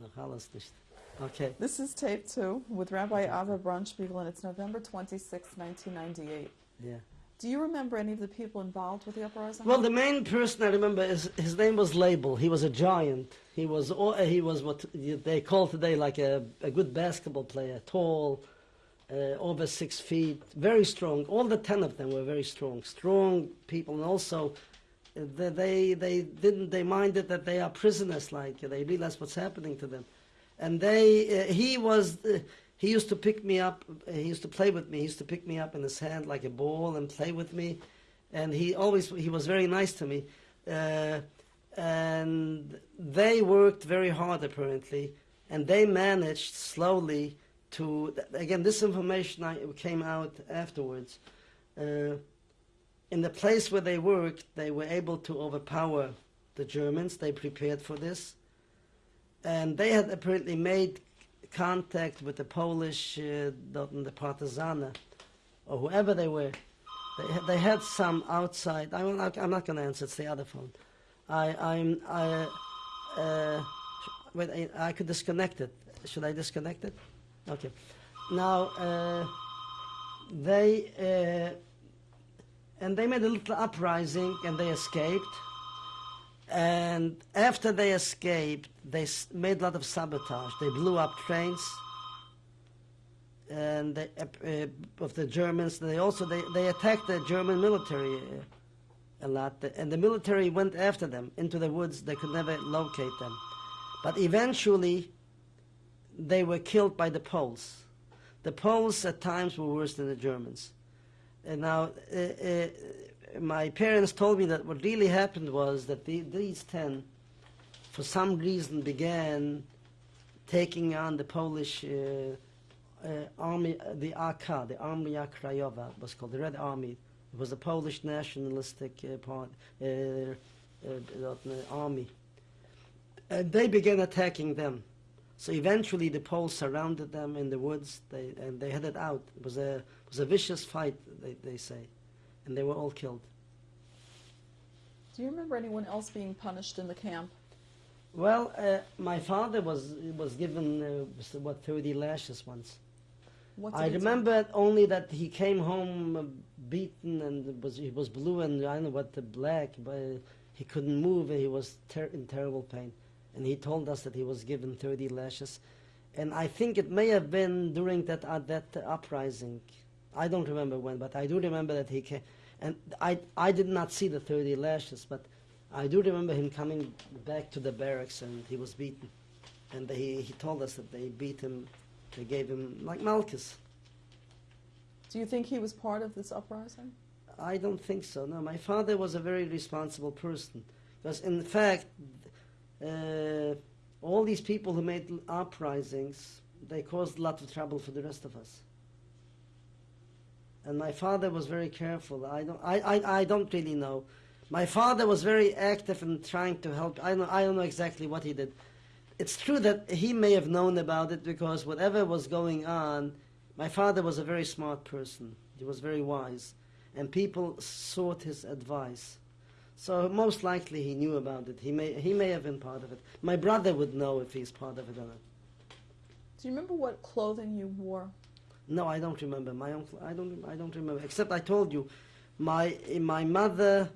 Noch alles nicht. Okay. This is tape two with Rabbi Ava Brunspiegel, and it's November 26, 1998. Yeah. Do you remember any of the people involved with the uprising? Well, the main person I remember is his name was Label. He was a giant. He was he was what they call today like a, a good basketball player, tall, uh, over six feet, very strong. All the ten of them were very strong, strong people, and also they they, didn't they minded that they are prisoners. Like they realized what's happening to them, and they uh, he was. Uh, he used to pick me up. uh, He used to play with me. He used to pick me up in his hand like a ball and play with me and he always he was very nice to me uh, and they worked very hard apparently and they managed slowly to again this information I, came out afterwards uh, in the place where they worked they were able to overpower the Germans they prepared for this and they had apparently made contact with the Polish uh, the Partizana or whoever they were they had, they had some outside. I'm not, I'm not going to answer. It's the other phone. I I'm I uh, wait. I, I could disconnect it. Should I disconnect it? Okay. Now uh, they uh, and they made a little uprising and they escaped. And after they escaped, they made a lot of sabotage. They blew up trains and they, uh, of the Germans. They also they, they attacked the German military uh, a lot, and the military went after them into the woods. They could never locate them, but eventually they were killed by the Poles. The Poles at times were worse than the Germans. And now, uh, uh, my parents told me that what really happened was that the, these ten, for some reason, began taking on the Polish. Uh, army, the AK, the Armia Krajowa was called, the Red Army. It was a Polish nationalistic uh, part, uh, army. And they began attacking them. So eventually the Poles surrounded them in the woods they, and they headed out. It was a, was a vicious fight, they, they say. And they were all killed. Do you remember anyone else being punished in the camp? Well, uh, my father was, was given, uh, what, 30 lashes once. What I he do? remember only that he came home uh, beaten and was he was blue and I don't know what the black, but he couldn't move and he was ter- in terrible pain. And he told us that he was given 30 lashes, and I think it may have been during that uh, that uprising. I don't remember when, but I do remember that he came. And I I did not see the 30 lashes, but I do remember him coming back to the barracks and he was beaten. And he, he told us that they beat him, they gave him, like Malchus. Do you think he was part of this uprising? I don't think so. No, my father was a very responsible person. Because in fact, uh, all these people who made uprisings, they caused a lot of trouble for the rest of us. And my father was very careful. I don't, I, I, I don't really know. My father was very active in trying to help. I don't, I don't know exactly what he did. It's true that he may have known about it because whatever was going on, my father was a very smart person. He was very wise. And people sought his advice. So most likely he knew about it. He may, he may have been part of it. My brother would know if he's part of it or not. Do you remember what clothing you wore? No, I don't remember. My uncle, I don't, I don't remember. Except I told you, my my mother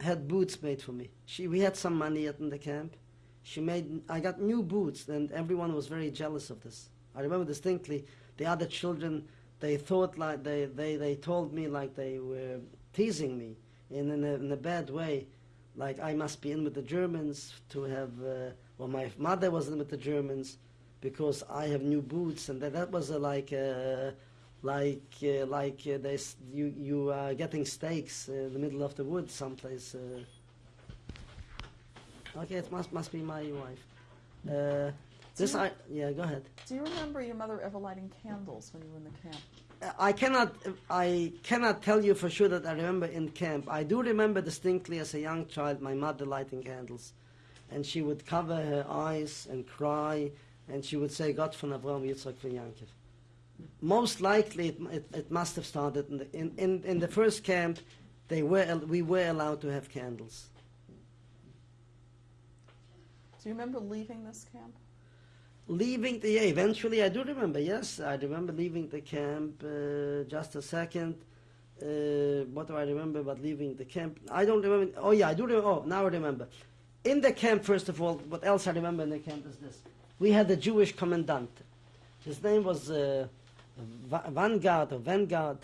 had boots made for me. She, we had some money at in the camp. She made, I got new boots, and everyone was very jealous of this. I remember distinctly. The other children, they thought like they, they, they told me like they were teasing me in in a, in a bad way, like I must be in with the Germans to have. Uh, well, my mother was in with the Germans because I have new boots, and that, that was uh, like uh, like uh, like uh, there's you you are getting steaks uh, in the middle of the woods someplace. Uh. Okay, it must must be my wife. Uh, this I yeah. Go ahead. Do you remember your mother ever lighting candles when you were in the camp? I cannot I cannot tell you for sure that I remember in camp. I do remember distinctly as a young child my mother lighting candles, and she would cover her eyes and cry, and she would say, "Gott von Avraham, Yitzchak von Yankov." Most likely, it, it, it must have started in the, in, in, in the first camp. They were we were allowed to have candles. Do you remember leaving this camp? Leaving the yeah, eventually, I do remember. Yes, I remember leaving the camp. Uh, just a second. Uh, what do I remember about leaving the camp? I don't remember. Oh yeah, I do remember. Oh, now I remember. In the camp, first of all, what else I remember in the camp is this: we had a Jewish commandant. His name was uh, Va- Vanguard or Vanguard.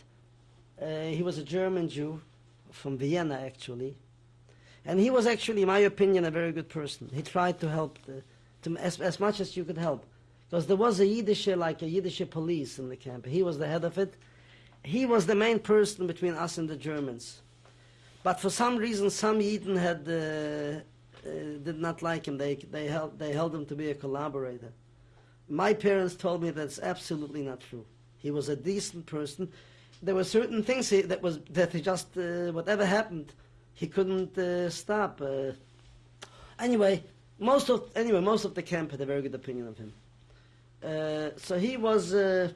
Uh, he was a German Jew from Vienna, actually, and he was actually, in my opinion, a very good person. He tried to help the, to, as, as much as you could help, because there was a Yiddish, like a Yiddish police in the camp. He was the head of it. He was the main person between us and the Germans. But for some reason, some Yidden had uh, did not like him. They they held they held him to be a collaborator. My parents told me that's absolutely not true. He was a decent person. There were certain things he, that was that he just uh, whatever happened, he couldn't uh, stop. Uh, anyway, most of anyway most of the camp had a very good opinion of him. Uh, so he was uh,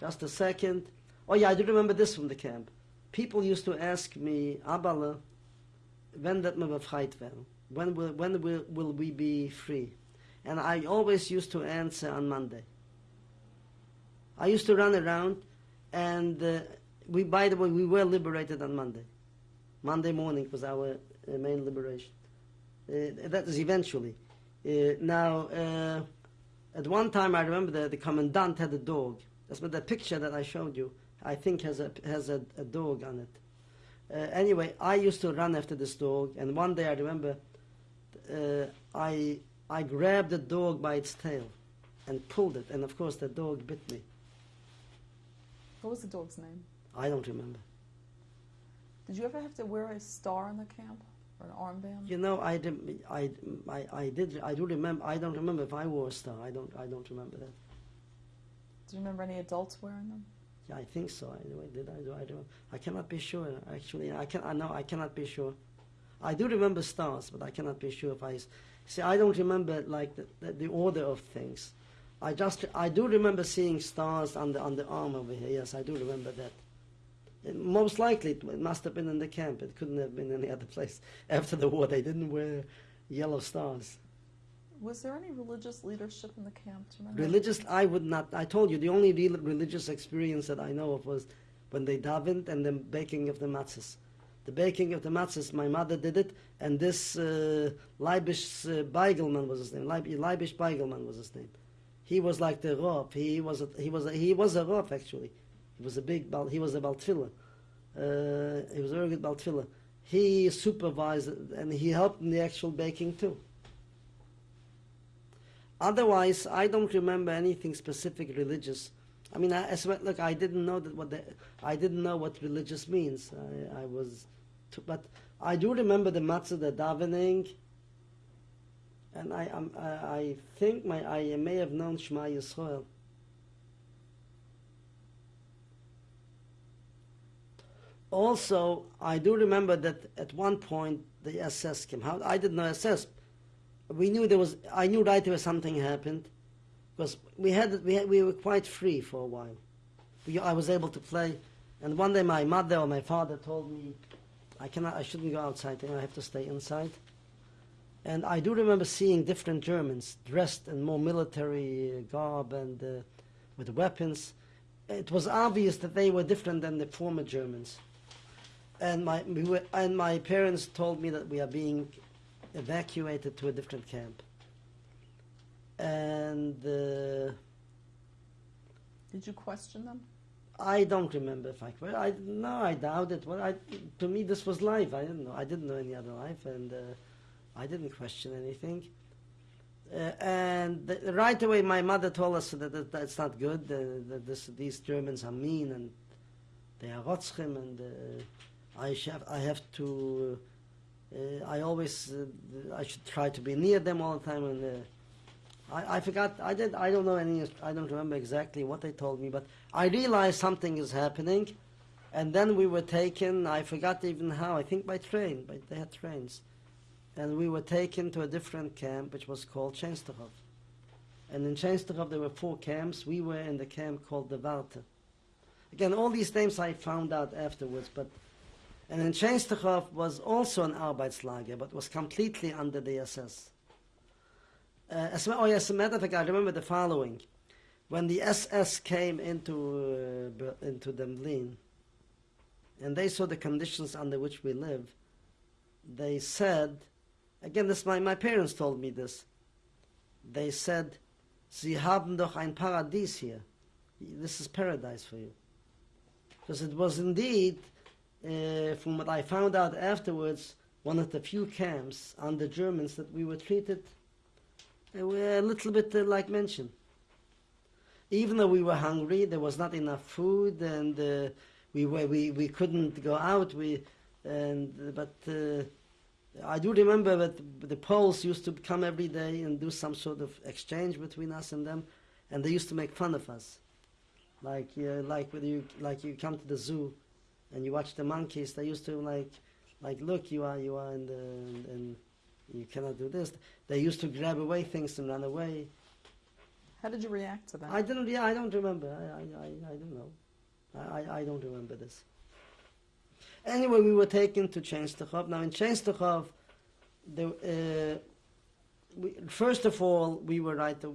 just a second. Oh yeah, I do remember this from the camp. People used to ask me, Abala, when that we befreit werden? When will when will, will we be free? And I always used to answer on Monday. I used to run around, and uh, we, by the way, we were liberated on Monday. Monday morning was our uh, main liberation. Uh, that is eventually. Uh, now, uh, at one time, I remember the, the commandant had a dog. That's what the picture that I showed you, I think, has a, has a, a dog on it. Uh, anyway, I used to run after this dog, and one day I remember uh, I, I grabbed the dog by its tail and pulled it, and of course the dog bit me. What was the dog's name? I don't remember. Did you ever have to wear a star in the camp or an armband? You know, I, did, I, I, I did. I do remember. I don't remember if I wore a star. I don't. I don't remember that. Do you remember any adults wearing them? I think so. Anyway, did I do? I do. I cannot be sure. Actually, I can. I know. I cannot be sure. I do remember stars, but I cannot be sure if I. See, I don't remember like the, the, the order of things. I just. I do remember seeing stars on the on the arm over here. Yes, I do remember that. It- most likely, it must have been in the camp. It couldn't have been any other place. After the war, they didn't wear yellow stars. Was there any religious leadership in the camp? Religious, I would not. I told you the only real religious experience that I know of was when they davened and the baking of the matzahs. The baking of the matzahs, my mother did it, and this uh, Leibish uh, Beigelman was his name. Leib, Leibish Beigelman was his name. He was like the Rav. He was a, he was a, he was a Rav actually. He was a big he was a Baltfiller. Uh, he was a very good Baltfiller. He supervised and he helped in the actual baking too. Otherwise, I don't remember anything specific religious. I mean, I, as well, look, I didn't know that what the, I didn't know what religious means. I, I was, but I do remember the matzah, the davening, and I, um, I, I think my I may have known Shema Yisrael. Also, I do remember that at one point the SS came. How I didn't know SS. We knew there was. I knew right away something happened, because we had we had, we were quite free for a while. We, I was able to play, and one day my mother or my father told me, I cannot. I shouldn't go outside. I have to stay inside. And I do remember seeing different Germans dressed in more military garb and uh, with weapons. It was obvious that they were different than the former Germans. And my, we were, and my parents told me that we are being evacuated to a different camp. And uh, Did you question them? I don't remember if I, well, I no, I doubt it. Well, I, to me, this was life. I didn't know. I didn't know any other life, and uh, I didn't question anything. Uh, and the, right away, my mother told us that, that that's not good. Uh, that this, these Germans are mean and they are rotzchem, and uh, I have I have to. Uh, I always uh, I should try to be near them all the time, and uh, I, I forgot. I did. I don't know any. I don't remember exactly what they told me, but I realized something is happening, and then we were taken. I forgot even how. I think by train. But they had trains and we were taken to a different camp which was called Chensterhof. And in Chensterhof there were four camps. We were in the camp called the Warte. Again, all these names I found out afterwards, but and in Chensterhof was also an Arbeitslager, but was completely under the SS. Uh, as, oh as a matter of fact, I remember the following: when the SS came into uh, into Demlin, and they saw the conditions under which we live, they said, again, this my my parents told me this. They said, "Sie haben doch ein Paradies hier. This is paradise for you." Because it was indeed, uh, from what I found out afterwards, one of the few camps under Germans that we were treated uh, were a little bit uh, like mentioned. Even though we were hungry, there was not enough food, and uh, we were we, we couldn't go out. We and but uh, I do remember that the Poles used to come every day and do some sort of exchange between us and them, and they used to make fun of us, like uh, like when you like you come to the zoo, and you watch the monkeys. They used to like like look you are you are in the and you cannot do this. They used to grab away things and run away. How did you react to that? I didn't. Yeah, I don't remember. I, I, I, I don't know. I, I, don't remember this. Anyway, we were taken to Chenstochov. Now in Chenstochov, the uh, we, first of all we were right. uh,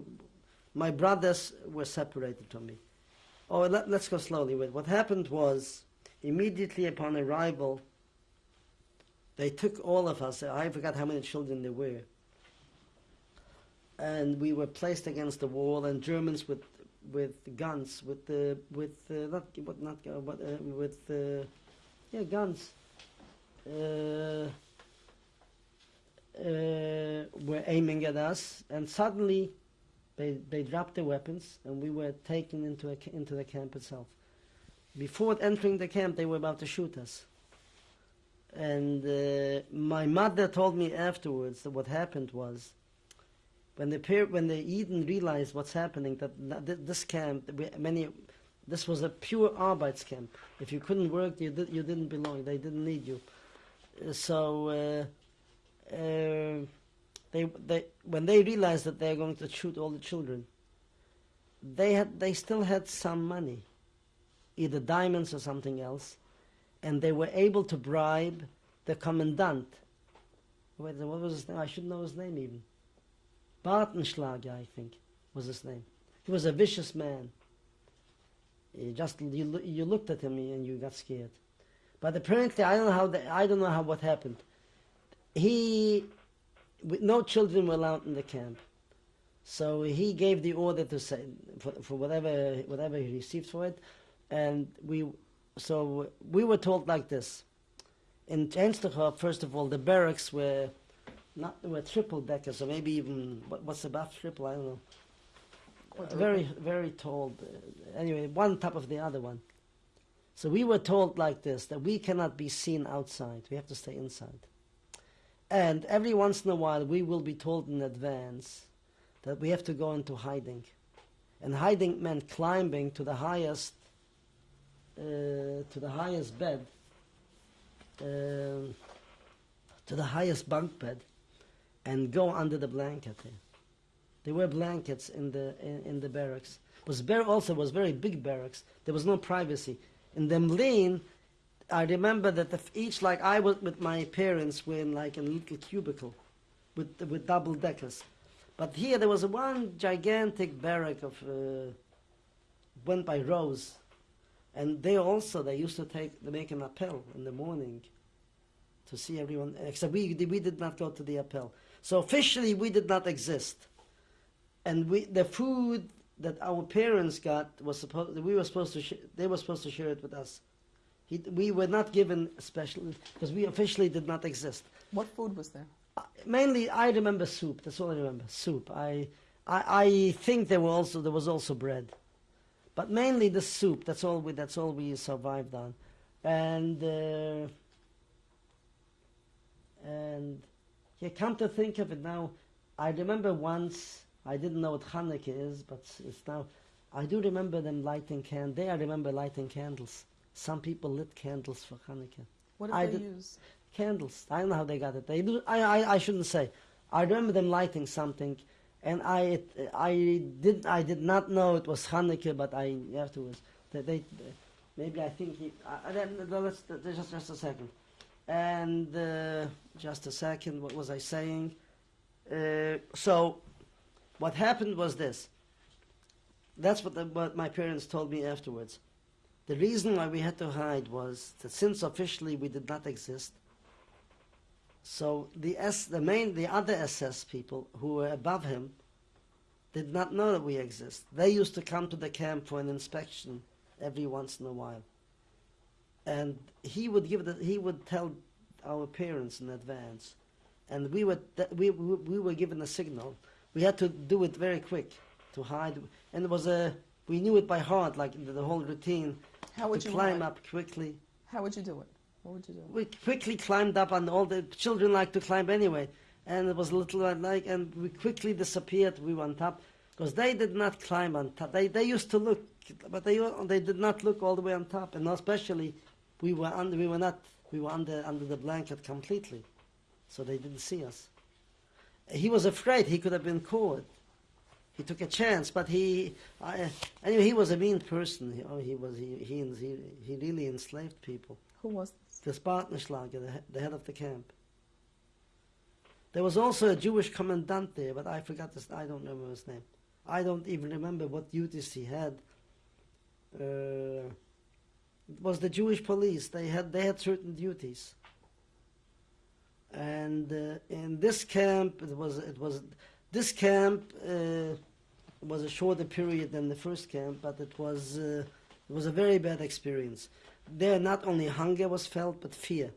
my brothers were separated from me. Oh, let, let's go slowly. With what happened was immediately upon arrival, they took all of us. I forgot how many children there were and we were placed against the wall, and Germans with with guns, with the with uh, not what not gu- but uh, with uh, yeah guns. Uh, uh, were aiming at us, and suddenly they they dropped their weapons, and we were taken into a, into the camp itself. Before entering the camp, they were about to shoot us. And uh, my mother told me afterwards that what happened was when the when the Yidden realized what's happening, that this camp, many, this was a pure Arbeitscamp. If you couldn't work, you did, you didn't belong. They didn't need you. Uh, So uh, uh, they they when they realized that they're going to shoot all the children, they had they still had some money, either diamonds or something else, and they were able to bribe the commandant. Wait, what was his name? I shouldn't know his name even. Bartenschlager, I think, was his name. He was a vicious man. You just you, you looked at him and you got scared. But apparently, I don't know how the, I don't know how what happened. He, no children were allowed in the camp, so he gave the order to say for, for whatever whatever he received for it, and we, so we were told like this. In Chenstochov, first of all, the barracks were not were triple deckers, or maybe even what, what's above triple? I don't know. Very very tall. uh, Anyway, one top of the other one. So we were told like this that we cannot be seen outside. We have to stay inside. And every once in a while, we will be told in advance that we have to go into hiding. And hiding meant climbing to the highest, uh, to the highest bed, um, to the highest bunk bed, and go under the blanket. There, were blankets in the in, in the barracks. Was bar- also was very big barracks. There was no privacy. In the Mlin, I remember that the, each like I was with my parents were in like a little cubicle, with with double deckers. But here there was one gigantic barrack of uh, went by rows, and they also they used to take they make an appel in the morning to see everyone. Except we we did not go to the appel, so officially we did not exist, and we the food that our parents got was supposed we were supposed to sh- they were supposed to share it with us. He, we were not given special because we officially did not exist. What food was there? Uh, Mainly, I remember soup. That's all I remember. Soup. I, I, I think there were also there was also bread, but mainly the soup. That's all we. That's all we survived on, and uh, and yeah. Come to think of it now, I remember once. I didn't know what Hanukkah is, but it's now. I do remember them lighting can. They I remember lighting candles. Some people lit candles for Hanukkah What did I they did- use? candles. I don't know how they got it. They do. I, I, I shouldn't say. I remember them lighting something, and I I did I did not know it was Hanukkah, but I afterwards they, maybe I think he. Then- let's just just a second, and uh, just a second. What was I saying? Uh, so What happened was this. That's what, the, what my parents told me afterwards. The reason why we had to hide was that since officially we did not exist, so the S, the main, the other SS people who were above him, did not know that we exist. They used to come to the camp for an inspection every once in a while, and he would give the, he would tell our parents in advance, and we were we, we we were given a signal. We had to do it very quick to hide, and it was a we knew it by heart, like the, the whole routine How would to you climb hide? up quickly. How would you do it? What would you do? We quickly climbed up, and all the children like to climb anyway. And it was a little like, and we quickly disappeared. We went up because they did not climb on top. They they used to look, but they they did not look all the way on top. And especially, we were under. We were not. We were under under the blanket completely, so they didn't see us. He was afraid he could have been caught. He took a chance, but he I, anyway. He was a mean person. He, oh, he was he he, he really enslaved people Who was? The Spartanschlager, the, the head of the camp. There was also a Jewish commandant there, but I forgot this. I don't remember his name. I don't even remember what duties he had. Uh, it was the Jewish police. They had they had certain duties. And uh, in this camp, it was it was this camp uh, was a shorter period than the first camp, but it was uh, it was a very bad experience. There, not only hunger was felt, but fear.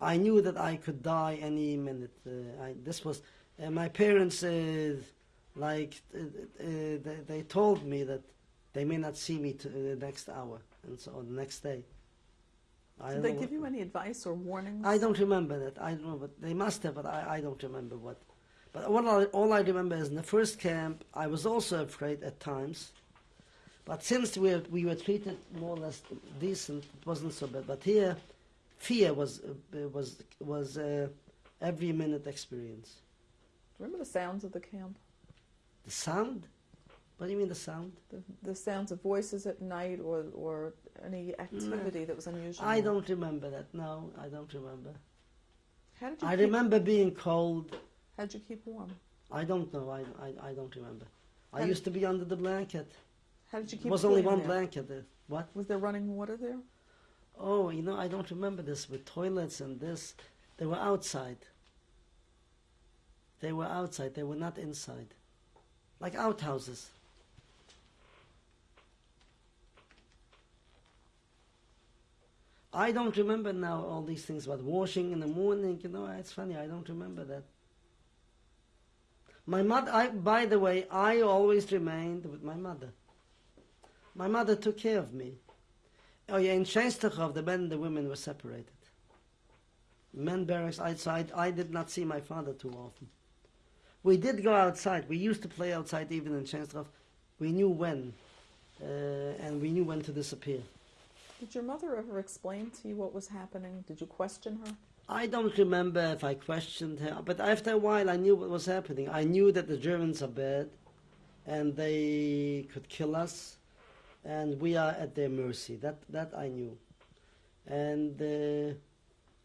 I knew that I could die any minute. Uh, I, this was uh, my parents. Uh, like uh, uh, they, they told me that they may not see me to the next hour, and so on the next day. I Did they give you any advice or warnings? I don't remember that. I don't know, but they must have, but I, I don't remember what. But all I, all I remember is in the first camp, I was also afraid at times. But since we were, we were treated more or less decent, it wasn't so bad. But here, fear was uh, was was uh, every minute experience. Remember the sounds of the camp? The sound. What do you mean the sound? The, the sounds of voices at night or, or any activity that was unusual? I don't remember that. No, I don't remember. How did you I remember being cold. How did you keep warm? I don't know. I, I, I don't remember. I used to be under the blanket. How did you keep There was only one there? blanket there. What? Was there running water there? Oh, you know, I don't remember this with toilets and this. They were outside. They were outside. They were not inside. Like outhouses. I don't remember now all these things about washing in the morning. You know, it's funny. I don't remember that. My mother. I, by the way, I always remained with my mother. My mother took care of me. Oh yeah, in Częstochow, the men and the women were separated. Men barracks outside. I did not see my father too often. We did go outside. We used to play outside even in Częstochow. We knew when, uh, and we knew when to disappear. Did your mother ever explain to you what was happening? Did you question her? I don't remember if I questioned her, but after a while I knew what was happening. I knew that the Germans are bad, and they could kill us, and we are at their mercy. That that I knew, and uh,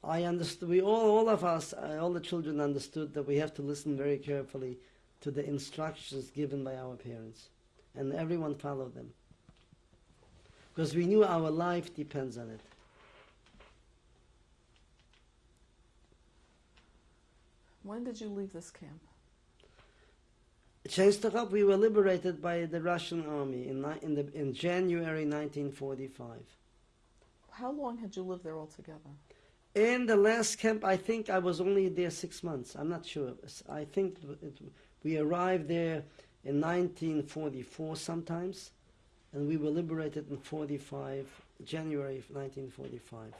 I understood. We all, all of us, uh, all the children understood that we have to listen very carefully to the instructions given by our parents, and everyone followed them, because we knew our life depends on it. When did you leave this camp? Częstochow, we were liberated by the Russian army in, in, the, in January 1945. How long had you lived there altogether? In the last camp, I think I was only there six months. I'm not sure. I think it, we arrived there in 1944 sometimes, and we were liberated in 45, January 1945.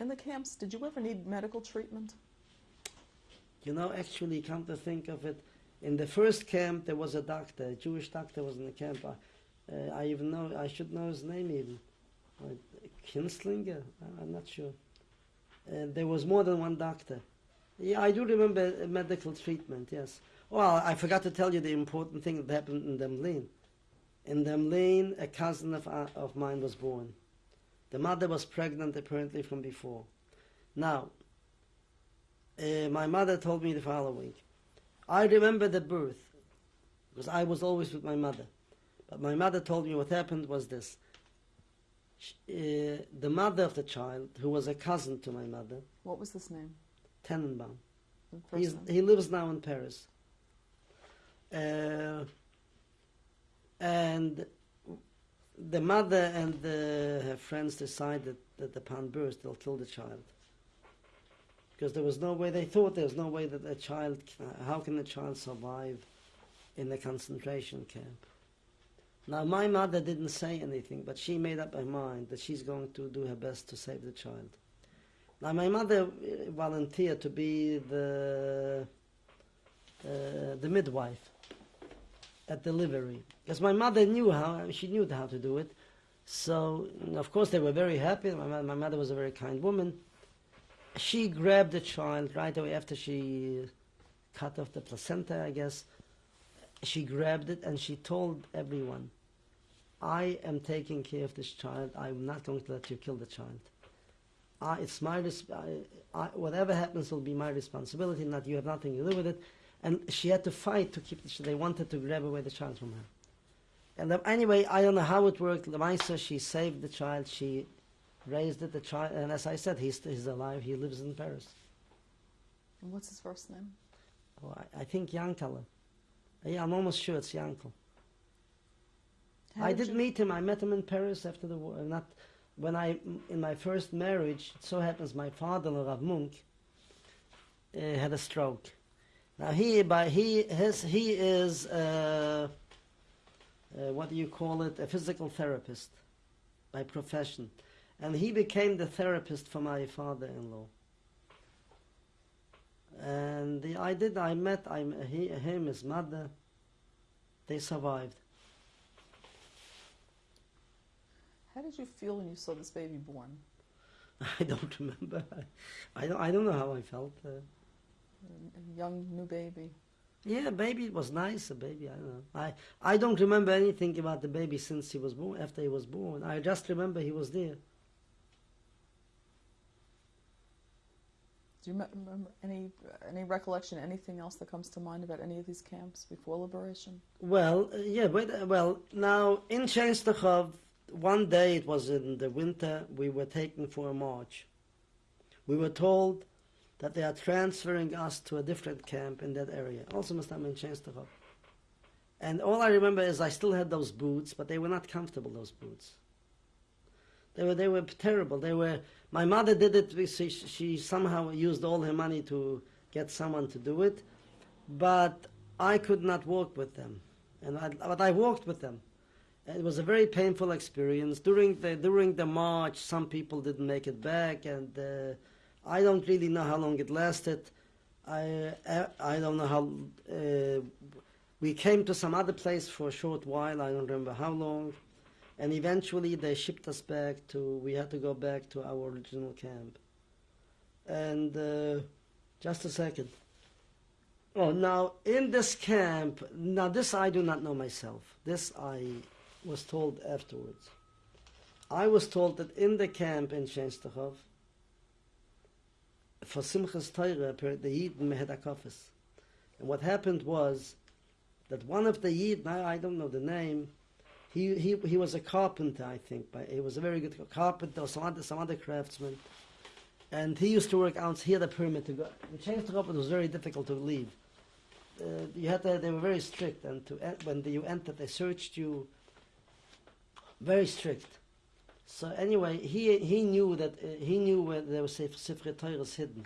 In the camps, did you ever need medical treatment? You know, actually, come to think of it, in the first camp there was a doctor, a Jewish doctor was in the camp. I, uh, I even know, I should know his name even. Kinslinger? I'm not sure. Uh, there was more than one doctor. Yeah, I do remember uh, medical treatment, yes. Well, I forgot to tell you the important thing that happened in Demlin. In Demlin, a cousin of, uh, of mine was born. The mother was pregnant apparently from before. Now, uh, my mother told me the following. I remember the birth. because I was always with my mother. But my mother told me what happened was this. Sh uh, the mother of the child, who was a cousin to my mother, What was this name? Tenenbaum, He's, he lives now in Paris. Uh, and the mother and the, her friends decided that upon birth they'll kill the child. Because there was no way, they thought there was no way that a child, how can a child survive in a concentration camp? Now, my mother didn't say anything, but she made up her mind that she's going to do her best to save the child. Now, my mother uh, volunteered to be the uh, the midwife at delivery because my mother knew how she knew how to do it. So, of course, they were very happy. My, my mother was a very kind woman. She grabbed the child right away after she cut off the placenta, I guess. She grabbed it and she told everyone, I am taking care of this child. I'm not going to let you kill the child. I, it's my I, I, whatever happens will be my responsibility. Not you have nothing to do with it. And she had to fight to keep. The, they wanted to grab away the child from her. And anyway, I don't know how it worked. Lamaisa, she saved the child. She raised it. The child, and as I said, he's he's alive. He lives in Paris. And what's his first name? Oh, I, I think Yankala. Yeah, I'm almost sure it's Yankel. How I did you- meet him. I met him in Paris after the war. Not when I in my first marriage. It so happens my father, Rav Munk, uh, had a stroke. Now he by he his he is uh, uh, what do you call it? A physical therapist by profession, and he became the therapist for my father-in-law. And the, I did. I met I, he, him, his mother. They survived. How did you feel when you saw this baby born? I don't remember. I, I don't. I don't know how I felt. Uh, A young new baby. yeah, baby It was nice. A baby. I don't know. I I don't remember anything about the baby since he was born. After he was born, I just remember he was there. Do you remember any any recollection, anything else that comes to mind about any of these camps before liberation? Well, uh, yeah. But uh, well, now in Chenstochov, one day it was in the winter. We were taken for a march. We were told that they are transferring us to a different camp in that area. Also, must have been Chenstochov. And all I remember is I still had those boots, but they were not comfortable. Those boots. They were they were terrible. They were. My mother did it. She, she somehow used all her money to get someone to do it, but I could not walk with them. And I, but I walked with them. It was a very painful experience. During the during the march, some people didn't make it back, and uh, I don't really know how long it lasted. I uh, I don't know how. Uh, we came to some other place for a short while. I don't remember how long, and eventually they shipped us back to. We had to go back to our original camp. And uh, just a second. Oh, now in this camp, now this I do not know myself. This I was told afterwards. I was told that in the camp in Shenstochov, for Simchas Torah, per- the Yidden had a. And what happened was that one of the Yidden, I don't know the name, he, he, he was a carpenter, I think. But he was a very good carpenter some other, some other craftsman. And he used to work out, he had a permit to go. In Shenstochov, it was very difficult to leave. Uh, you had to, they were very strict, and to en- when you entered, they searched you. Very strict. So anyway, he he knew that uh, he knew where there was Sif- Sifrei Torahs hidden.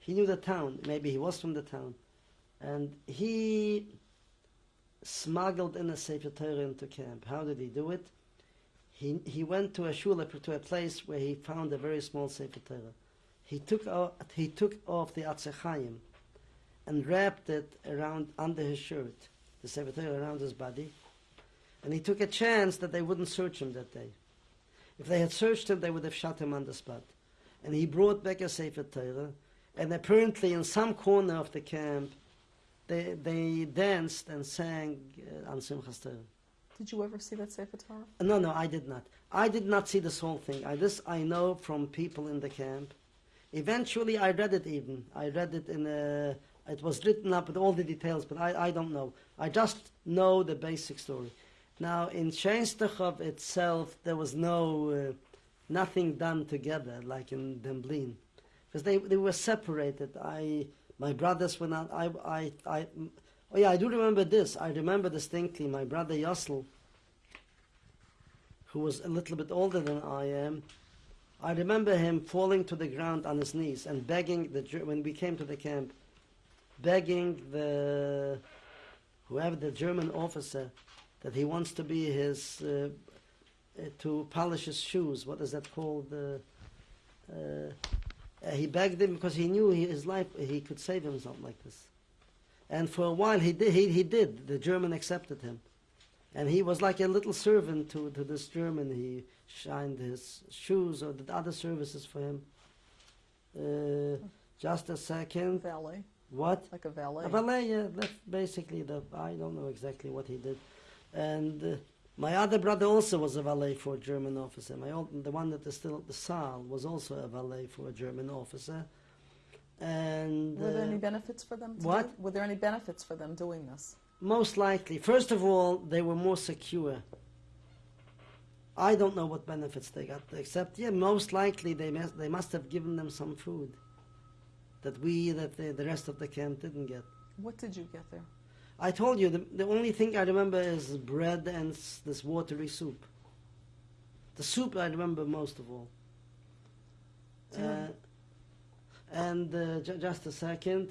He knew the town. Maybe he was from the town, and he smuggled in a Sefer Torah into camp. How did he do it? He he went to a shul to a place where he found a very small Sefer Torah. He took off, he took off the Atzechayim and wrapped it around under his shirt, the Sefer Torah around his body, and he took a chance that they wouldn't search him that day. If they had searched him, they would have shot him on the spot. And he brought back a Sefer Torah, and apparently in some corner of the camp, they, they danced and sang uh, on Simchas Torah. Did you ever see that Sefer Torah? No, no, I did not. I did not see this whole thing. I, this I know from people in the camp. Eventually, I read it even. I read it in a It was written up with all the details, but I, I don't know. I just know the basic story. Now, in Cheinstachov itself, there was no, uh, nothing done together like in Demblin. Because they, they were separated. I, my brothers were not, I, I, I, oh yeah, I do remember this. I remember distinctly my brother Yossel, who was a little bit older than I am, I remember him falling to the ground on his knees and begging the when we came to the camp, begging the whoever the German officer that he wants to be his uh, to polish his shoes. What is that called? Uh, uh, uh, he begged him because he knew he, his life he could save himself like this. And for a while he did. He, he did. The German accepted him, and he was like a little servant to, to this German. He shined his shoes or did other services for him. Uh, just a second. Valet, What? like a valet. A valet, yeah, that's basically the. I don't know exactly what he did, and uh, my other brother also was a valet for a German officer. My old, the one that is still at the Saal was also a valet for a German officer, and Were there uh, any benefits for them? What? Do? Were there any benefits for them doing this? most likely, first of all, they were more secure. I don't know what benefits they got, except yeah, most likely they must they must have given them some food that we that the, the rest of the camp didn't get. What did you get there? I told you the, the only thing I remember is bread and this watery soup. The soup I remember most of all. Uh, and uh, ju- just a second.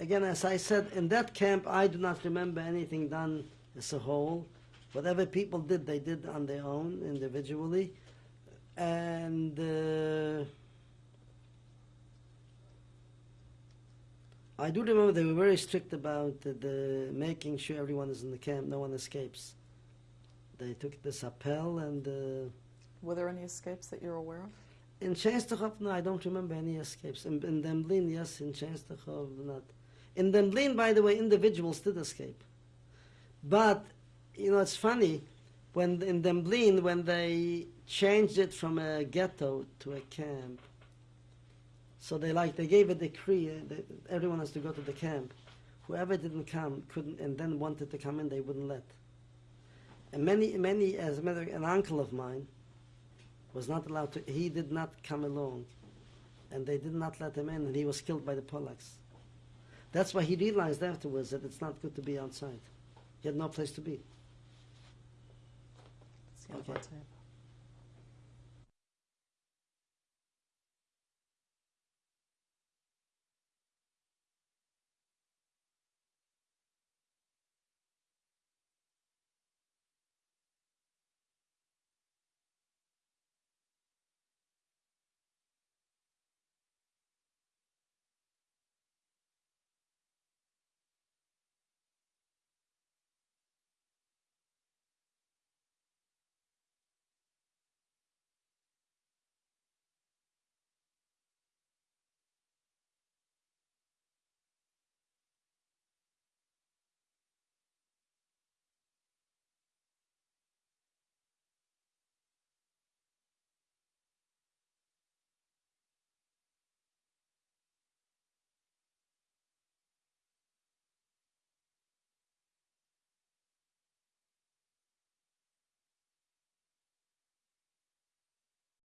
Again, as I said, in that camp, I do not remember anything done as a whole. Whatever people did, they did on their own, individually. And uh, I do remember they were very strict about the, the making sure everyone is in the camp, no one escapes. They took this appel, and uh, Were there any escapes that you're aware of? in Częstochow, no, I don't remember any escapes. In, in Demblin, yes. In Częstochow, not. In Demblin, by the way, individuals did escape. But, you know, it's funny, when in Demblin, when they changed it from a ghetto to a camp, so they like, they gave a decree, uh, that everyone has to go to the camp. Whoever didn't come, couldn't, and then wanted to come in, they wouldn't let. And many, many, as a matter, an uncle of mine, was not allowed to, he did not come along. And they did not let him in, and he was killed by the Polacks. That's why he realized afterwards that it's not good to be outside. He had no place to be. Okay.